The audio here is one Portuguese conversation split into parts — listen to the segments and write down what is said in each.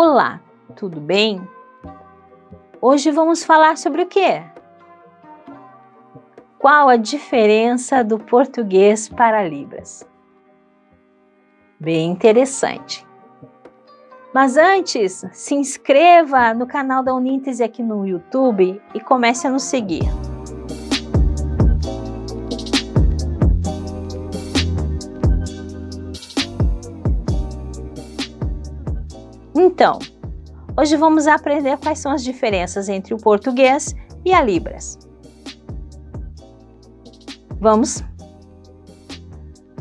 Olá, tudo bem? Hoje vamos falar sobre o quê? Qual a diferença do português para Libras? Bem interessante. Mas antes, se inscreva no canal da Uníntese aqui no YouTube e comece a nos seguir. Então, hoje vamos aprender quais são as diferenças entre o português e a Libras. Vamos?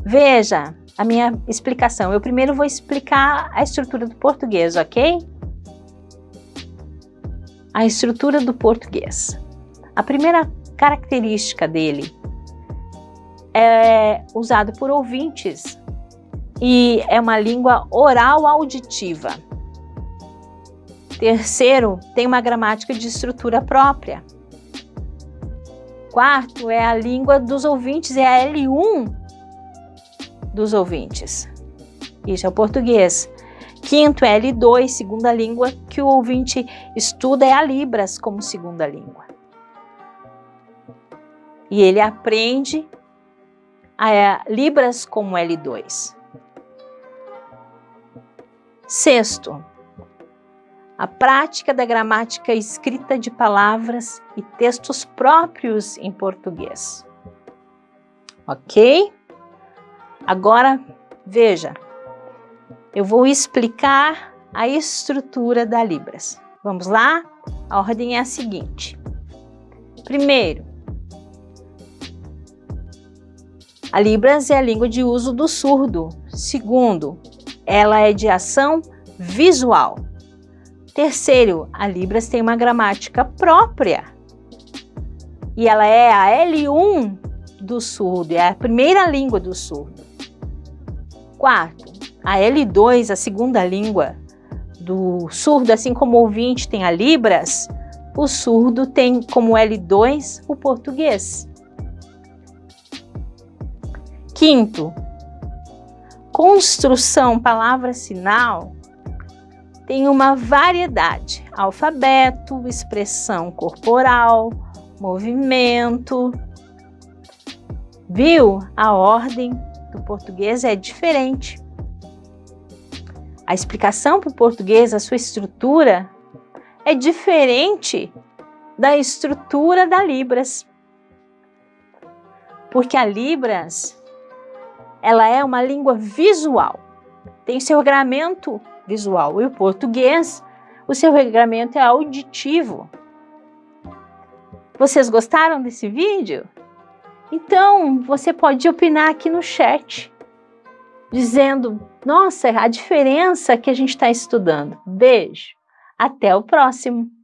Veja a minha explicação. Eu primeiro vou explicar a estrutura do português, ok? A estrutura do português. A primeira característica dele é usado por ouvintes e é uma língua oral auditiva. Terceiro, tem uma gramática de estrutura própria. Quarto, é a língua dos ouvintes, é a L1 dos ouvintes. Isso é o português. Quinto, é L2, segunda língua que o ouvinte estuda é a Libras como segunda língua. E ele aprende a Libras como L2. Sexto, a prática da gramática escrita de palavras e textos próprios em português. Ok? Agora, veja, eu vou explicar a estrutura da Libras. Vamos lá? A ordem é a seguinte. Primeiro, a Libras é a língua de uso do surdo. Segundo, ela é de ação visual. Terceiro, a Libras tem uma gramática própria. E ela é a L1 do surdo, é a primeira língua do surdo. Quarto, a L2, a segunda língua do surdo, assim como o ouvinte tem a Libras, o surdo tem como L2 o português. Quinto, construção palavra-sinal tem uma variedade, alfabeto, expressão corporal, movimento. Viu? A ordem do português é diferente. A explicação para o português, a sua estrutura, é diferente da estrutura da Libras. Porque a Libras, ela é uma língua visual, tem seu regramento visual. E o português, o seu regramento é auditivo. Vocês gostaram desse vídeo? Então, você pode opinar aqui no chat, dizendo, nossa, a diferença que a gente está estudando. Beijo, até o próximo!